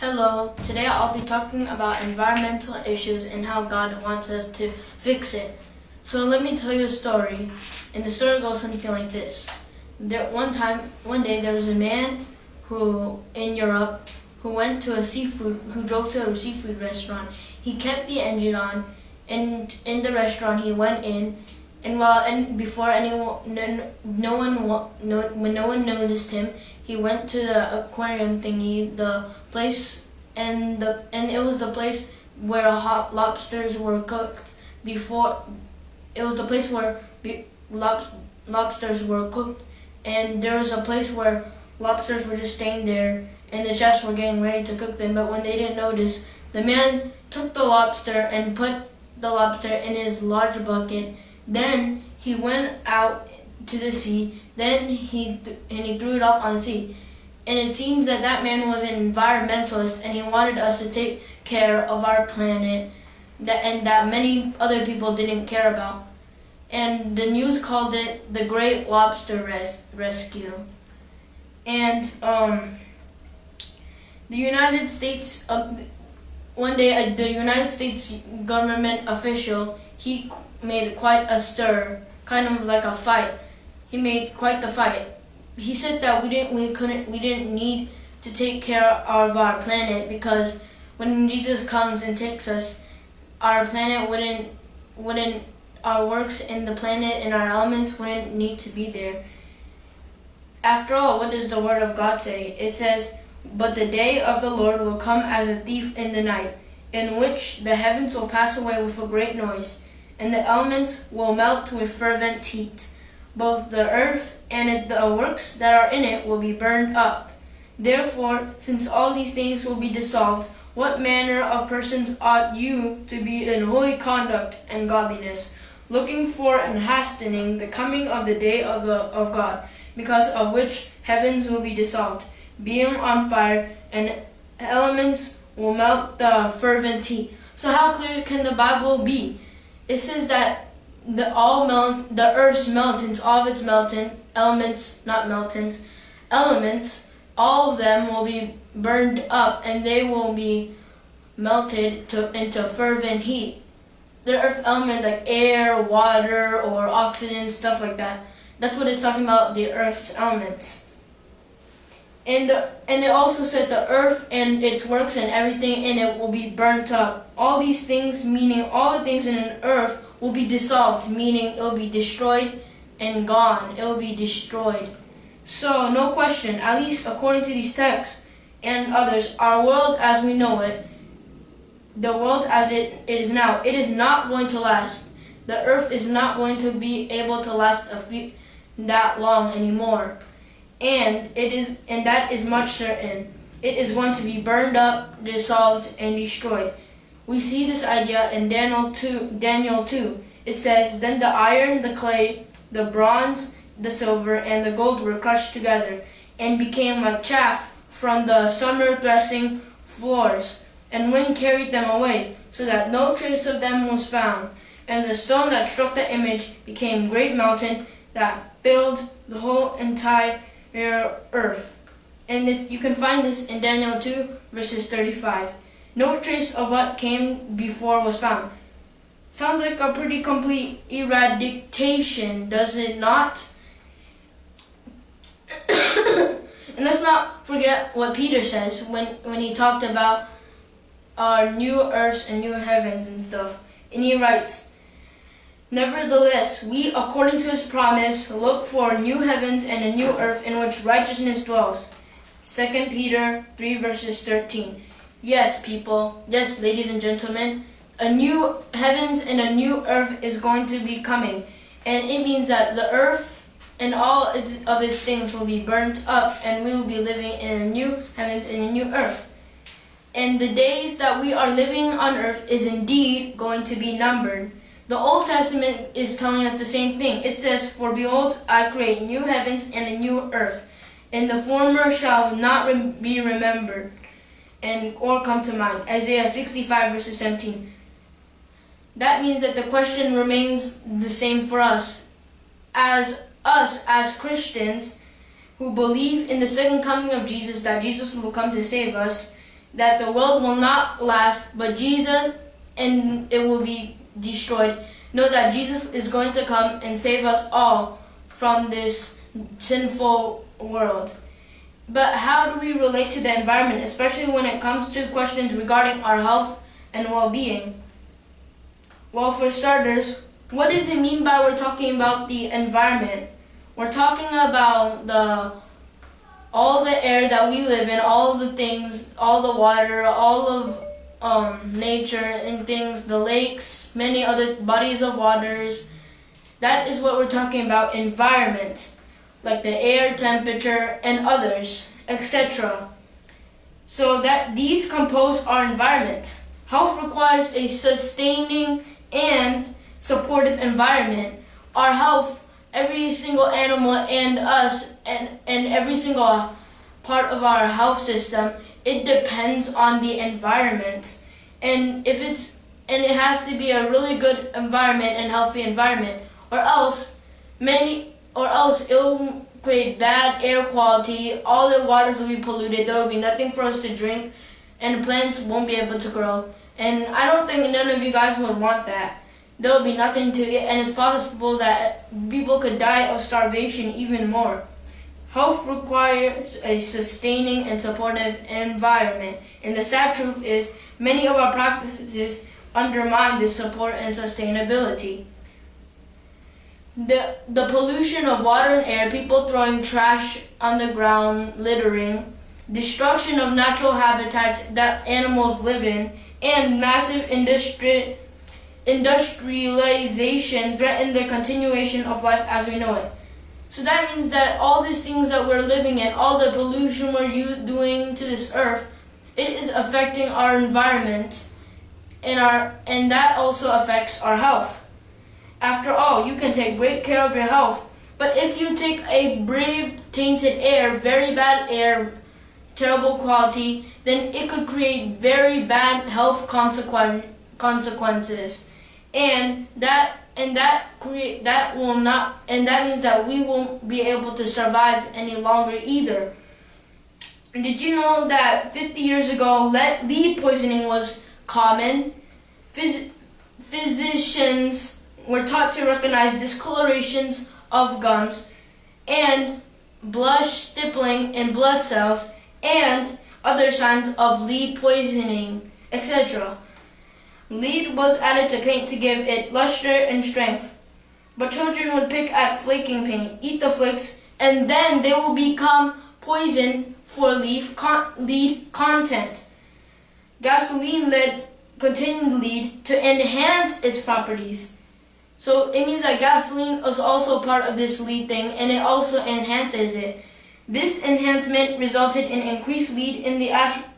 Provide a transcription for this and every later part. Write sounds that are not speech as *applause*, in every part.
Hello, today I'll be talking about environmental issues and how God wants us to fix it. So let me tell you a story, and the story goes something like this. There, one time, one day, there was a man who, in Europe, who went to a seafood, who drove to a seafood restaurant. He kept the engine on, and in the restaurant he went in, and while and before anyone, no, no one, no, when no one noticed him, he went to the aquarium thingy, the place, and the and it was the place where hot lobsters were cooked before. It was the place where be, lob, lobsters were cooked, and there was a place where lobsters were just staying there, and the chefs were getting ready to cook them. But when they didn't notice, the man took the lobster and put the lobster in his large bucket then he went out to the sea. Then he and he threw it off on the sea. And it seems that that man was an environmentalist, and he wanted us to take care of our planet, that and that many other people didn't care about. And the news called it the Great Lobster Res- Rescue. And um, the United States, uh, one day, uh, the United States government official he made quite a stir, kind of like a fight. He made quite the fight. He said that we didn't, we couldn't, we didn't need to take care of our planet because when Jesus comes and takes us, our planet wouldn't, wouldn't, our works in the planet and our elements wouldn't need to be there. After all, what does the Word of God say? It says, But the day of the Lord will come as a thief in the night, in which the heavens will pass away with a great noise and the elements will melt with fervent heat. Both the earth and the works that are in it will be burned up. Therefore, since all these things will be dissolved, what manner of persons ought you to be in holy conduct and godliness, looking for and hastening the coming of the day of, the, of God, because of which heavens will be dissolved, being on fire, and elements will melt the fervent heat. So how clear can the Bible be? it says that the all the earth's meltings, all of its meltings, elements, not meltings, elements, all of them will be burned up and they will be melted to, into fervent heat. The earth element like air, water, or oxygen, stuff like that. That's what it's talking about, the earth's elements. And, the, and it also said the earth and its works and everything in it will be burnt up all these things, meaning all the things in an earth, will be dissolved, meaning it will be destroyed and gone. It will be destroyed. So, no question, at least according to these texts and others, our world as we know it, the world as it is now, it is not going to last. The earth is not going to be able to last a few, that long anymore. And it is and that is much certain. It is going to be burned up, dissolved, and destroyed. We see this idea in Daniel 2, Daniel 2. It says, Then the iron, the clay, the bronze, the silver, and the gold were crushed together, and became like chaff from the summer threshing floors. And wind carried them away, so that no trace of them was found. And the stone that struck the image became great mountain that filled the whole entire Er, earth. And it's you can find this in Daniel 2, verses 35. No trace of what came before was found. Sounds like a pretty complete eradication, does it not? *coughs* and let's not forget what Peter says when, when he talked about our new earths and new heavens and stuff. And he writes, Nevertheless, we, according to his promise, look for new heavens and a new earth in which righteousness dwells. 2 Peter 3 verses 13. Yes, people. Yes, ladies and gentlemen. A new heavens and a new earth is going to be coming. And it means that the earth and all of its things will be burnt up and we will be living in a new heavens and a new earth. And the days that we are living on earth is indeed going to be numbered. The Old Testament is telling us the same thing. It says, For behold, I create new heavens and a new earth, and the former shall not be remembered and or come to mind. Isaiah 65 verses 17. That means that the question remains the same for us. As us, as Christians, who believe in the second coming of Jesus, that Jesus will come to save us, that the world will not last, but Jesus and it will be destroyed. Know that Jesus is going to come and save us all from this sinful world. But how do we relate to the environment, especially when it comes to questions regarding our health and well being? Well, for starters, what does it mean by we're talking about the environment? We're talking about the all the air that we live in, all the things, all the water, all of um, nature and things, the lakes, many other bodies of waters. That is what we're talking about environment, like the air, temperature, and others, etc. So that these compose our environment. Health requires a sustaining and supportive environment. Our health, every single animal and us and, and every single part of our health system, it depends on the environment. And if it's and it has to be a really good environment and healthy environment, or else many or else it'll create bad air quality, all the waters will be polluted, there will be nothing for us to drink, and plants won't be able to grow. And I don't think none of you guys would want that. There will be nothing to eat, and it's possible that people could die of starvation even more. Health requires a sustaining and supportive environment, and the sad truth is many of our practices undermine this support and sustainability. The, the pollution of water and air, people throwing trash on the ground, littering, destruction of natural habitats that animals live in, and massive industri- industrialization threaten the continuation of life as we know it. So that means that all these things that we're living in, all the pollution we're doing to this earth, it is affecting our environment and our and that also affects our health. After all, you can take great care of your health, but if you take a brave tainted air, very bad air, terrible quality, then it could create very bad health consequences and that and that create that will not and that means that we won't be able to survive any longer either. Did you know that 50 years ago lead, poisoning was common? Phys, physicians were taught to recognize discolorations of gums and blush stippling in blood cells and other signs of lead poisoning, etc. Lead was added to paint to give it luster and strength. But children would pick at flaking paint, eat the flakes, and then they will become poison for leaf con lead content. Gasoline lead contained lead to enhance its properties. So it means that gasoline is also part of this lead thing and it also enhances it. This enhancement resulted in increased lead in the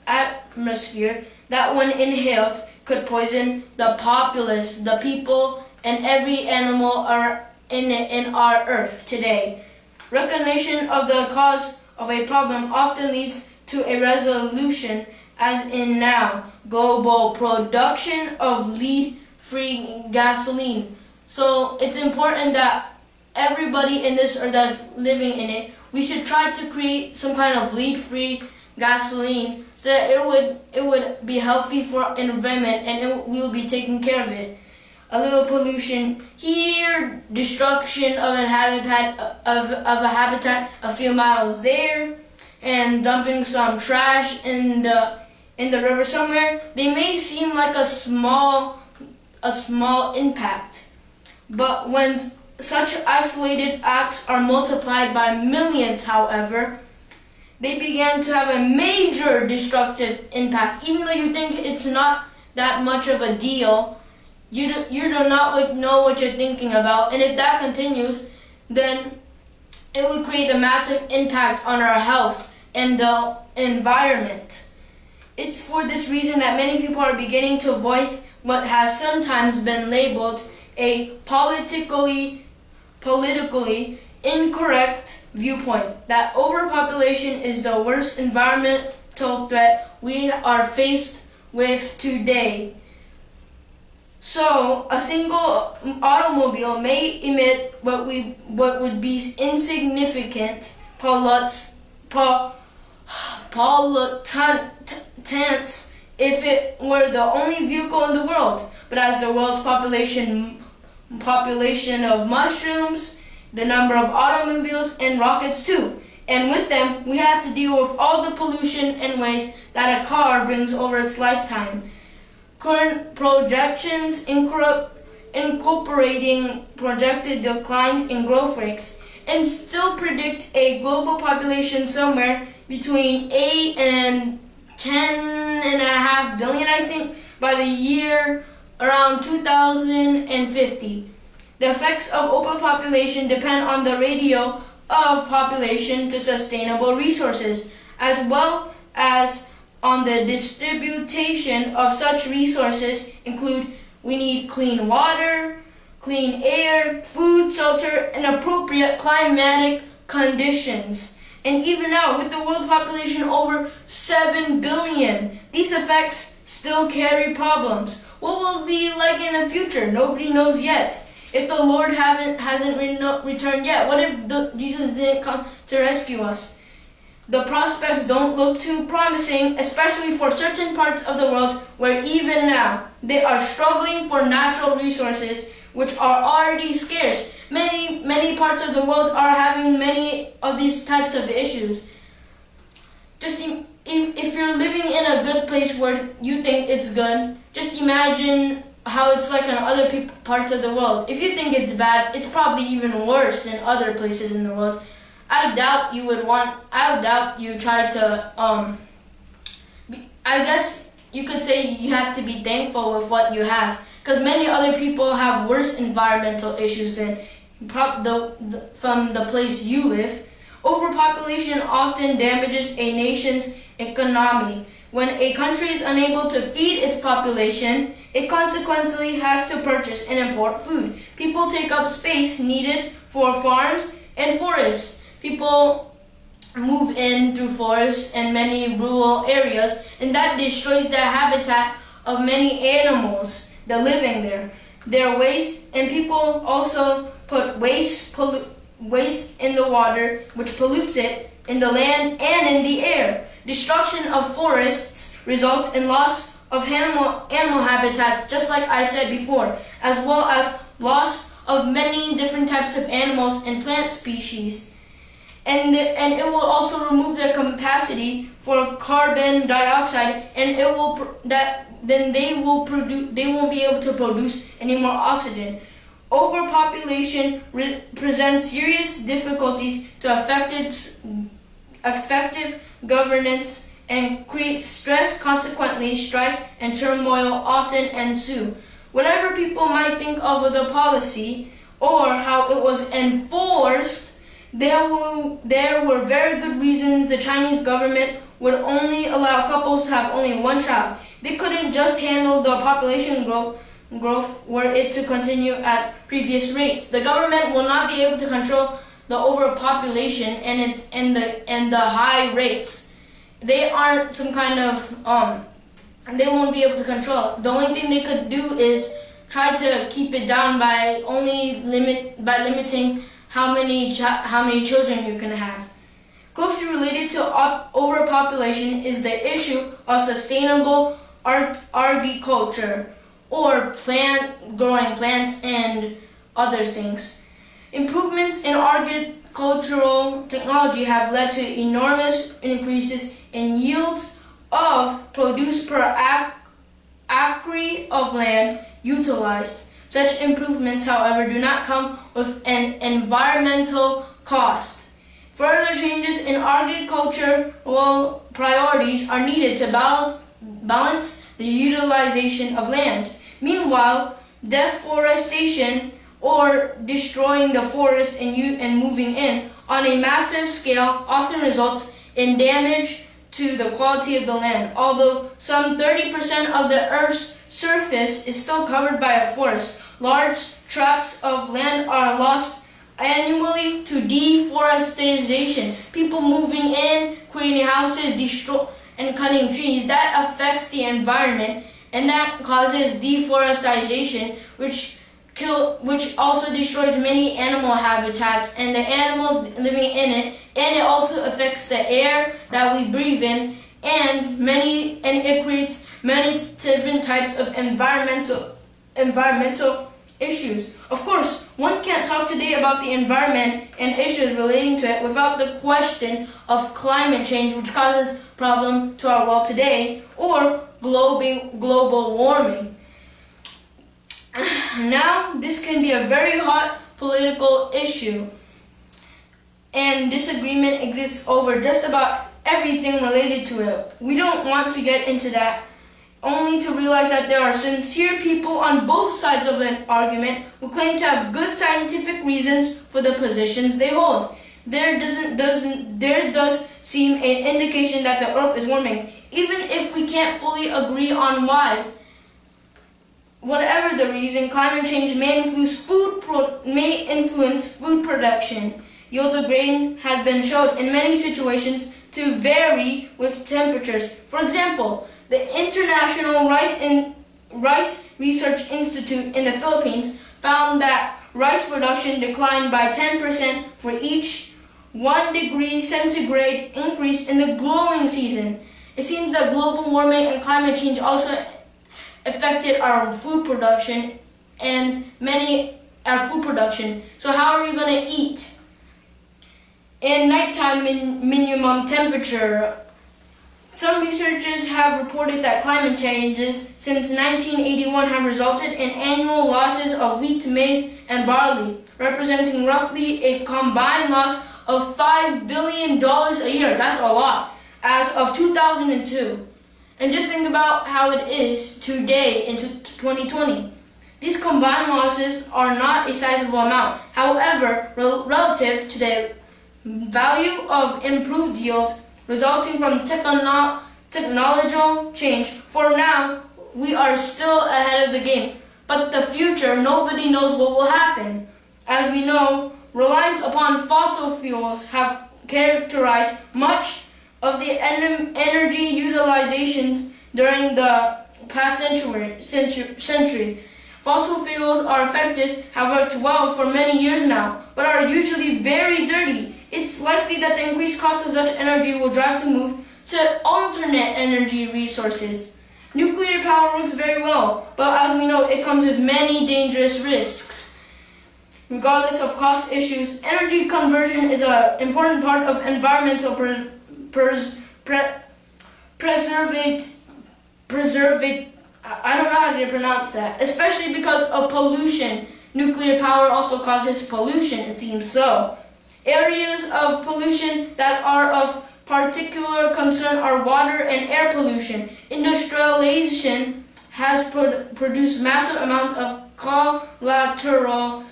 atmosphere that when inhaled could poison the populace, the people, and every animal are in, in our earth today. Recognition of the cause of a problem often leads to a resolution, as in now, global production of lead-free gasoline. So it's important that everybody in this earth that's living in it, we should try to create some kind of lead-free gasoline so that it would it would be healthy for environment and it, we will be taking care of it. A little pollution here, destruction of a habitat of, of a habitat a few miles there, and dumping some trash in the in the river somewhere. They may seem like a small a small impact, but when such isolated acts are multiplied by millions, however, they began to have a major destructive impact. Even though you think it's not that much of a deal, you do, you do not know what you're thinking about. And if that continues, then it would create a massive impact on our health and the environment. It's for this reason that many people are beginning to voice what has sometimes been labeled a politically politically incorrect viewpoint that overpopulation is the worst environmental threat we are faced with today. So, a single automobile may emit what we what would be insignificant pollutants, pollutant, if it were the only vehicle in the world. But as the world's population population of mushrooms, the number of automobiles and rockets too. And with them, we have to deal with all the pollution and waste that a car brings over its lifetime. Current projections incorporating projected declines in growth rates and still predict a global population somewhere between 8 and 10 and a half billion, I think, by the year around 2050. The effects of overpopulation depend on the ratio of population to sustainable resources, as well as on the distribution of such resources include we need clean water, clean air, food, shelter, and appropriate climatic conditions. And even now, with the world population over 7 billion, these effects still carry problems. What will it be like in the future? Nobody knows yet. If the Lord haven't hasn't returned yet, what if the, Jesus didn't come to rescue us? The prospects don't look too promising, especially for certain parts of the world where even now they are struggling for natural resources which are already scarce. Many, many parts of the world are having many of these types of issues. Just if, if you're living in a good place where you think it's good, just imagine how it's like in other parts of the world. If you think it's bad, it's probably even worse than other places in the world. I doubt you would want. I doubt you try to. Um, be, I guess you could say you have to be thankful with what you have, because many other people have worse environmental issues than the, the from the place you live. Overpopulation often damages a nation's economy. When a country is unable to feed its population, it consequently has to purchase and import food. People take up space needed for farms and forests. People move in through forests and many rural areas, and that destroys the habitat of many animals that live in there. Their waste, and people also put waste, pollu- waste in the water, which pollutes it, in the land and in the air. Destruction of forests results in loss of animal, animal habitats, just like I said before, as well as loss of many different types of animals and plant species. And, the, and it will also remove their capacity for carbon dioxide, and it will that then they will produce they won't be able to produce any more oxygen. Overpopulation presents serious difficulties to effective, effective governance and creates stress. Consequently, strife and turmoil often ensue. Whatever people might think of the policy or how it was enforced, there were, there were very good reasons the Chinese government would only allow couples to have only one child. They couldn't just handle the population growth growth were it to continue at previous rates. The government will not be able to control the overpopulation and its and the and the high rates they aren't some kind of um, they won't be able to control. The only thing they could do is try to keep it down by only limit by limiting how many how many children you can have. Closely related to overpopulation is the issue of sustainable agriculture or plant growing plants and other things. Improvements in agricultural technology have led to enormous increases in yields of produce per acre of land utilized. Such improvements, however, do not come with an environmental cost. Further changes in agricultural priorities are needed to balance, the utilization of land. Meanwhile, deforestation or destroying the forest and, you, and moving in on a massive scale often results in damage to the quality of the land. Although some 30% of the Earth's surface is still covered by a forest, large tracts of land are lost annually to deforestation. People moving in, creating houses, destroy, and cutting trees. That affects the environment and that causes deforestation, which kill, which also destroys many animal habitats and the animals living in it, and it also affects the air that we breathe in and many and it creates many different types of environmental environmental issues. Of course, one can't talk today about the environment and issues relating to it without the question of climate change, which causes problem to our world today, or global global warming. Now, this can be a very hot political issue, and disagreement exists over just about everything related to it. We don't want to get into that, only to realize that there are sincere people on both sides of an argument who claim to have good scientific reasons for the positions they hold. There doesn't doesn't there does seem an indication that the earth is warming, even if we can't fully agree on why. Whatever the reason, climate change may influence food may influence food production. Yields of grain have been shown in many situations to vary with temperatures. For example, the International Rice, in, Rice Research Institute in the Philippines found that rice production declined by 10% for each 1 degree centigrade increase in the growing season. It seems that global warming and climate change also affected our food production and many our food production. So how are we going to eat? In nighttime min- minimum temperature, some researchers have reported that climate changes since 1981 have resulted in annual losses of wheat, maize, and barley, representing roughly a combined loss of $5 billion a year. That's a lot. As of 2002. And just think about how it is today in 2020. These combined losses are not a sizable amount. However, rel- relative to the value of improved yields resulting from techno- technological change, for now, we are still ahead of the game. But the future, nobody knows what will happen. As we know, reliance upon fossil fuels have characterized much of the en- energy utilizations during the past century, century, century. Fossil fuels are effective, have worked well for many years now, but are usually very dirty. It's likely that the increased cost of such energy will drive the move to alternate energy resources. Nuclear power works very well, but as we know, it comes with many dangerous risks. Regardless of cost issues, energy conversion is an important part of environmental pre- pres- pre- preservate, preservate, I don't know how to pronounce that, especially because of pollution. Nuclear power also causes pollution, it seems so. Areas of pollution that are of particular concern are water and air pollution. Industrialization has pro- produced massive amounts of collateral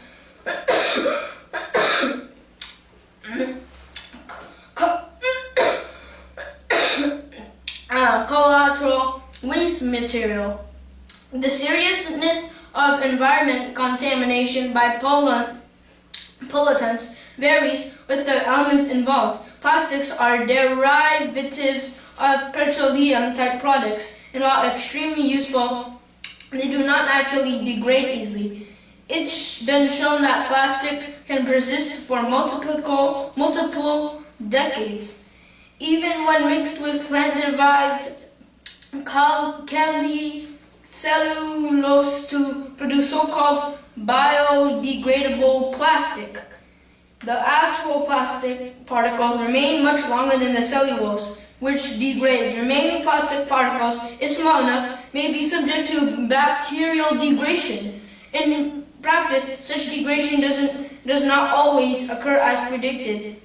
*coughs* co- uh, collateral waste material. The seriousness of environment contamination by pollutants varies with the elements involved. Plastics are derivatives of petroleum type products, and while extremely useful, they do not naturally degrade easily. It's been shown that plastic can persist for multiple, multiple decades. Even when mixed with plant-derived cellulose to produce so-called biodegradable plastic. The actual plastic particles remain much longer than the cellulose, which degrades. Remaining plastic particles, if small enough, may be subject to bacterial degradation. In practice, such degradation doesn't, does not always occur as predicted.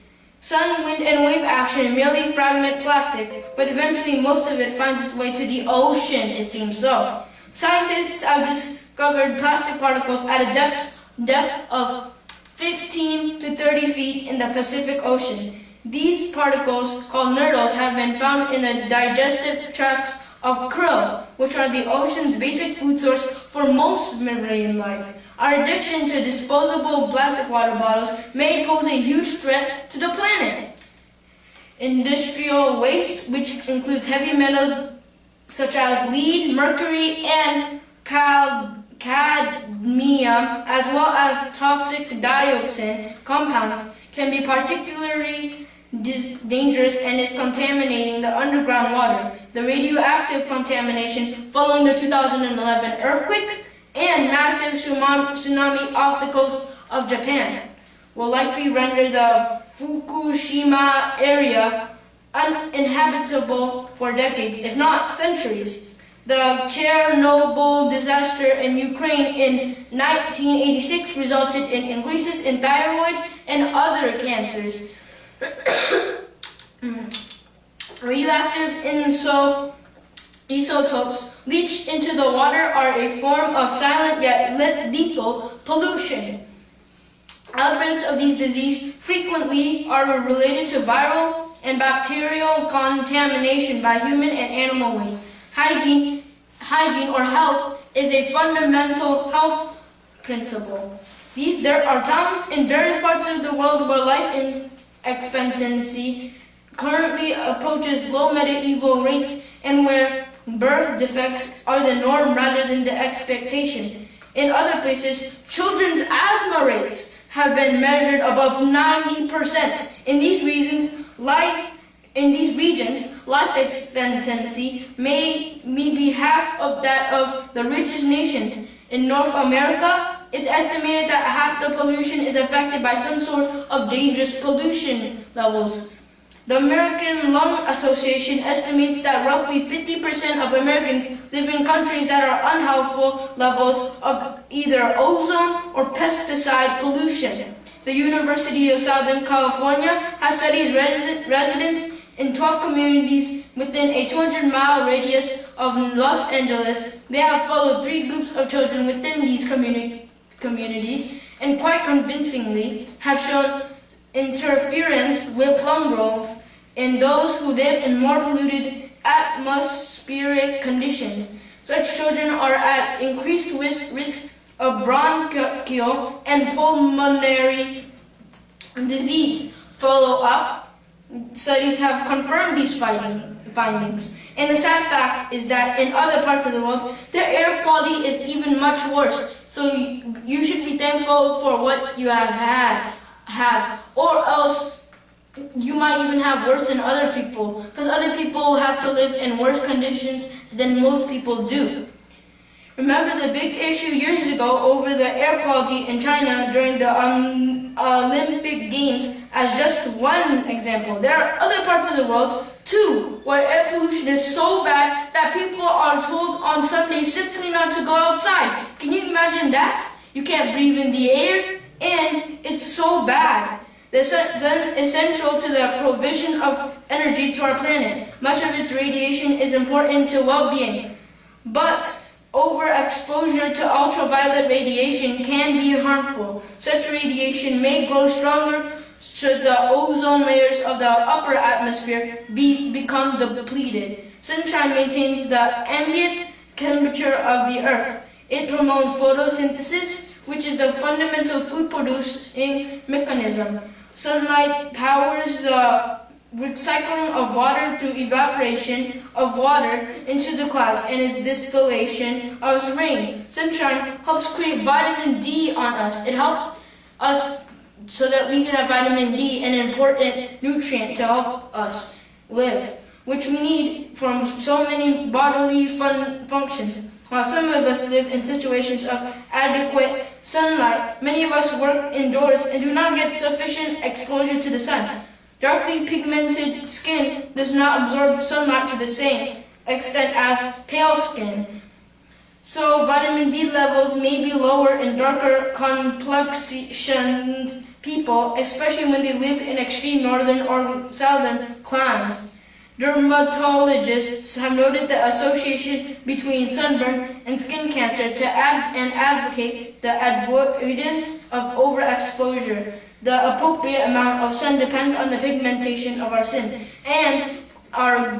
Sun, wind, and wave action merely fragment plastic, but eventually most of it finds its way to the ocean, it seems so. Scientists have discovered plastic particles at a depth, depth of 15 to 30 feet in the Pacific Ocean. These particles, called nurdles, have been found in the digestive tracts of krill, which are the ocean's basic food source for most marine life. Our addiction to disposable plastic water bottles may pose a huge threat to the planet. Industrial waste, which includes heavy metals such as lead, mercury, and cadmium, as well as toxic dioxin compounds, can be particularly dangerous and is contaminating the underground water. The radioactive contamination following the 2011 earthquake and massive tsunami off the coast of Japan will likely render the Fukushima area uninhabitable for decades, if not centuries. The Chernobyl disaster in Ukraine in 1986 resulted in increases in thyroid and other cancers. *coughs* Radioactive inso- isotopes leached into the water are a form of silent yet lethal pollution. Outbreaks of these diseases frequently are related to viral and bacterial contamination by human and animal waste. Hygiene, hygiene or health is a fundamental health principle. These, there are towns in various parts of the world where life expectancy currently approaches low medieval rates and where birth defects are the norm rather than the expectation. In other places, children's asthma rates have been measured above 90%. In these reasons, life in these regions, life expectancy may, may be half of that of the richest nations. In North America, it's estimated that half the pollution is affected by some sort of dangerous pollution levels. The American Lung Association estimates that roughly 50% of Americans live in countries that are unhealthful levels of either ozone or pesticide pollution. The University of Southern California has studied resi- residents in 12 communities within a 200 mile radius of Los Angeles. They have followed three groups of children within these communi- communities and quite convincingly have shown interference with lung growth in those who live in more polluted atmospheric conditions. Such children are at increased risk, risk of bronchial and pulmonary disease. Follow up studies have confirmed these finding, findings. And the sad fact is that in other parts of the world, the air quality is even much worse. So you should be thankful for what you have had, have, or else you might even have worse than other people, because other people have to live in worse conditions than most people do. Remember the big issue years ago over the air quality in China during the um, Olympic Games as just one example. There are other parts of the world too where air pollution is so bad that people are told on Sundays simply not to go outside. Can you imagine that? You can't breathe in the air and it's so bad. This is essential to the provision of energy to our planet. Much of its radiation is important to well-being. But overexposure to ultraviolet radiation can be harmful. Such radiation may grow stronger should the ozone layers of the upper atmosphere be become depleted. Sunshine maintains the ambient temperature of the earth. It promotes photosynthesis, which is the fundamental food producing mechanism. Sunlight powers the recycling of water through evaporation of water into the clouds and its distillation of rain. Sunshine helps create vitamin D on us. It helps us so that we can have vitamin D, an important nutrient to help us live, which we need from so many bodily fun- functions. While some of us live in situations of adequate sunlight, many of us work indoors and do not get sufficient exposure to the sun. Darkly pigmented skin does not absorb sunlight to the same extent as pale skin. So vitamin D levels may be lower in darker complexioned people, especially when they live in extreme northern or southern climes. Dermatologists have noted the association between sunburn and skin cancer to and advocate the avoidance of overexposure. The appropriate amount of sun depends on the pigmentation of our skin and our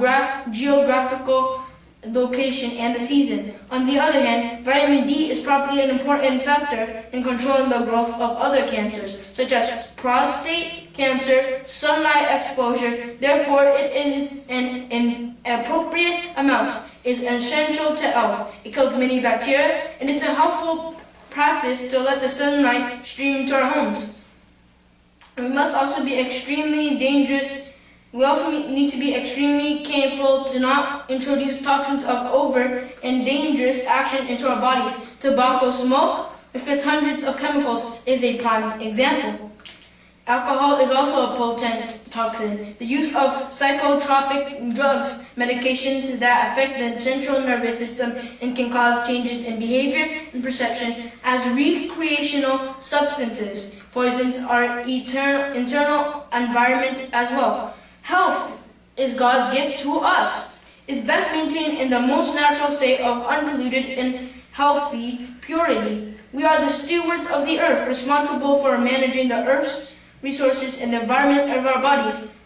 geographical location and the season. On the other hand, vitamin D is probably an important factor in controlling the growth of other cancers, such as prostate cancer, sunlight exposure. Therefore, it is an, an appropriate amount is essential to health. It kills many bacteria, and it's a helpful practice to let the sunlight stream into our homes. We must also be extremely dangerous. We also need to be extremely careful to not introduce toxins of over and dangerous action into our bodies. Tobacco smoke, with its hundreds of chemicals, is a prime example. Alcohol is also a potent toxin. The use of psychotropic drugs, medications that affect the central nervous system and can cause changes in behavior and perception as recreational substances. Poisons our eternal, internal environment as well. Health is God's gift to us. Is best maintained in the most natural state of unpolluted and healthy purity. We are the stewards of the earth, responsible for managing the earth's resources, and the environment of our bodies.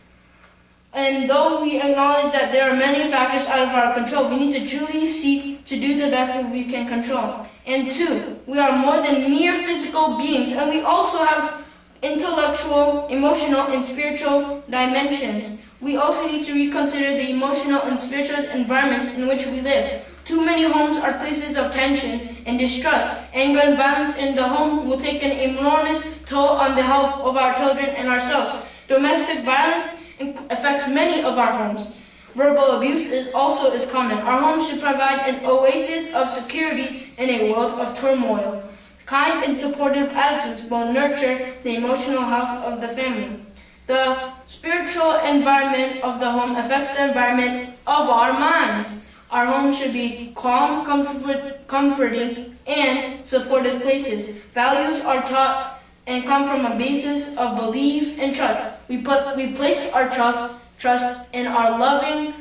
And though we acknowledge that there are many factors out of our control, we need to truly seek to do the best we can control. And two, we are more than mere physical beings, and we also have intellectual, emotional, and spiritual dimensions. We also need to reconsider the emotional and spiritual environments in which we live. Too many homes are places of tension and distrust. Anger and violence in the home will take an enormous toll on the health of our children and ourselves. Domestic violence affects many of our homes. Verbal abuse is also is common. Our homes should provide an oasis of security in a world of turmoil. Kind and supportive attitudes will nurture the emotional health of the family. The spiritual environment of the home affects the environment of our minds. Our home should be calm, comfort, comforting, and supportive places. Values are taught and come from a basis of belief and trust. We put we place our trust trust in our loving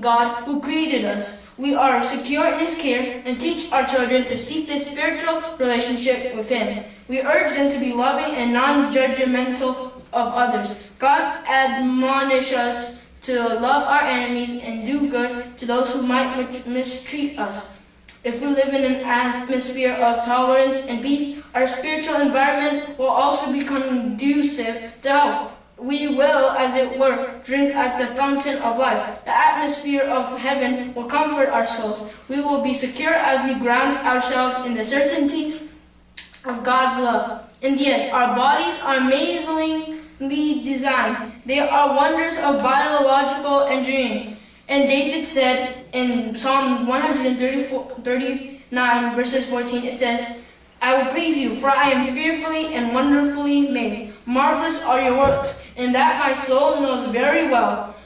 God who created us. We are secure in His care and teach our children to seek this spiritual relationship with Him. We urge them to be loving and non-judgmental of others. God admonishes us to love our enemies and do good to those who might mistreat us. If we live in an atmosphere of tolerance and peace, our spiritual environment will also be conducive to health. We will, as it were, drink at the fountain of life. The atmosphere of heaven will comfort our souls. We will be secure as we ground ourselves in the certainty of God's love. In the end, our bodies are amazingly designed. They are wonders of biological engineering. And David said in Psalm 139 verses 14, it says, I will praise you, for I am fearfully and wonderfully made. Marvelous are your works, and that my soul knows very well.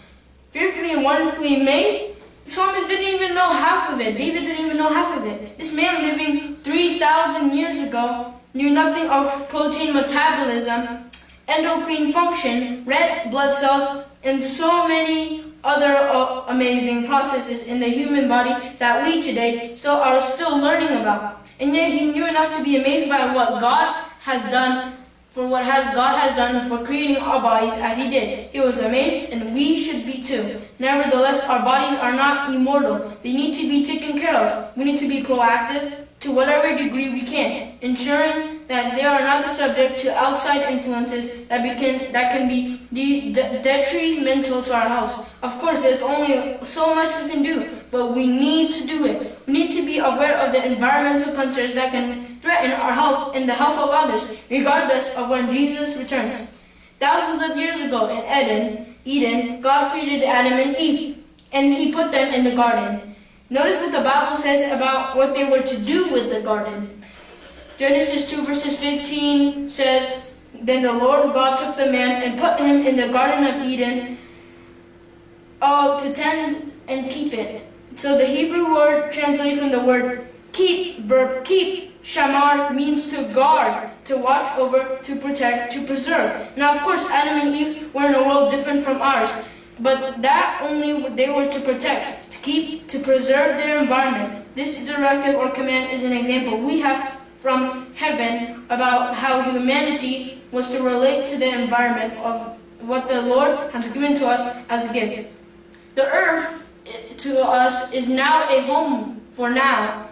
Fearfully and wonderfully made? The psalmist didn't even know half of it. David didn't even know half of it. This man living 3,000 years ago knew nothing of protein metabolism endocrine function, red blood cells, and so many other uh, amazing processes in the human body that we today still are still learning about. And yet he knew enough to be amazed by what God has done for what has God has done for creating our bodies as he did. He was amazed and we should be too. Nevertheless, our bodies are not immortal. They need to be taken care of. We need to be proactive to whatever degree we can, ensuring that they are not subject to outside influences that, can, that can be de de detrimental to our health. Of course, there's only so much we can do, but we need to do it. We need to be aware of the environmental concerns that can threaten our health and the health of others, regardless of when Jesus returns. Thousands of years ago in Eden, Eden, God created Adam and Eve, and He put them in the garden. Notice what the Bible says about what they were to do with the garden. Genesis 2 verses 15 says, Then the Lord God took the man and put him in the Garden of Eden uh, to tend and keep it. So the Hebrew word translates from the word keep, verb keep, shamar means to guard, to watch over, to protect, to preserve. Now of course Adam and Eve were in a world different from ours, but that only they were to protect, to keep, to preserve their environment. This directive or command is an example we have from heaven about how humanity was to relate to the environment of what the Lord has given to us as a gift. The earth eh, to us is now a home for now.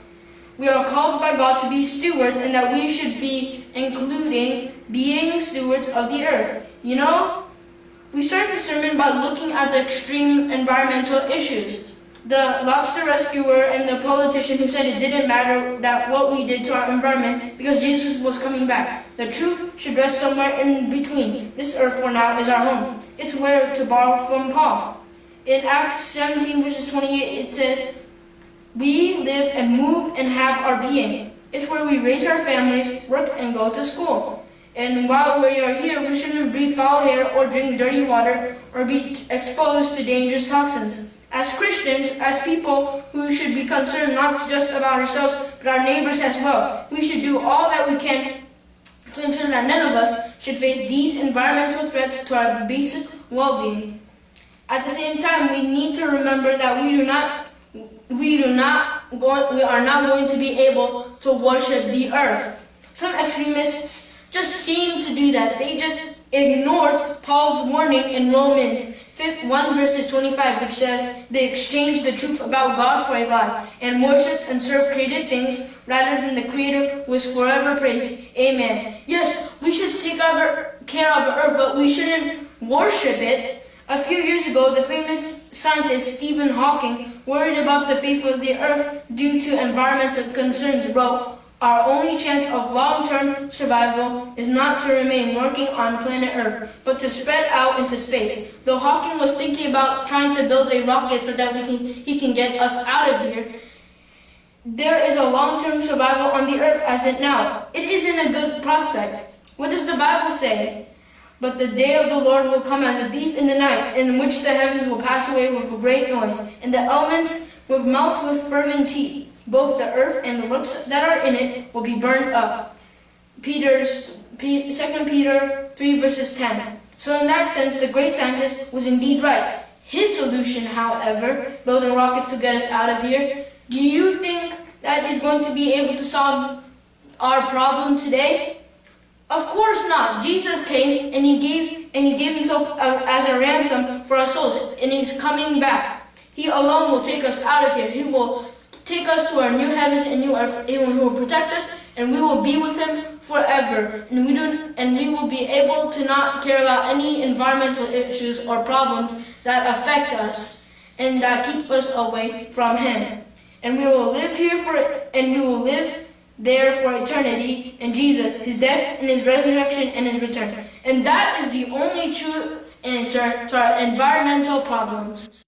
We are called by God to be stewards and that we should be including being stewards of the earth. You know, we started the sermon by looking at the extreme environmental issues. the lobster rescuer and the politician who said it didn't matter that what we did to our environment because Jesus was coming back. The truth should rest somewhere in between. This earth for now is our home. It's where to borrow from Paul. In Acts 17 verses 28 it says, We live and move and have our being. It's where we raise our families, work and go to school. And while we are here, we shouldn't breathe foul air or drink dirty water or be exposed to dangerous toxins. As Christians, as people who should be concerned not just about ourselves, but our neighbors as well, we should do all that we can to ensure that none of us should face these environmental threats to our basic well-being. At the same time, we need to remember that we do not we do not go, we are not going to be able to worship the earth. Some extremists just seem to do that. They just ignored Paul's warning in Romans 1 verses 25, which says they exchanged the truth about God for a lie and worshipped and served created things rather than the Creator who is forever praised. Amen. Yes, we should take care of the earth, but we shouldn't worship it. A few years ago, the famous scientist Stephen Hawking, worried about the fate of the earth due to environmental concerns, wrote, our only chance of long-term survival is not to remain working on planet Earth, but to spread out into space. Though Hawking was thinking about trying to build a rocket so that we can, he can get us out of here, there is a long-term survival on the Earth as it now. It isn't a good prospect. What does the Bible say? But the day of the Lord will come as a thief in the night, in which the heavens will pass away with a great noise, and the elements will melt with fervent heat. Both the earth and the works that are in it will be burned up. Peter's, 2 Peter 3 verses 10. So in that sense, the great scientist was indeed right. His solution, however, building rockets to get us out of here, do you think that is going to be able to solve our problem today? Of course not. Jesus came and he gave and he gave himself as a ransom for our souls, and he's coming back. He alone will take us out of here. He will take us to our new heavens and new earth, and He will protect us, and we will be with Him forever. And we do, and we will be able to not care about any environmental issues or problems that affect us and that keep us away from Him. And we will live here for, and we will live there for eternity in Jesus, His death and His resurrection and His return. And that is the only true answer to our environmental problems.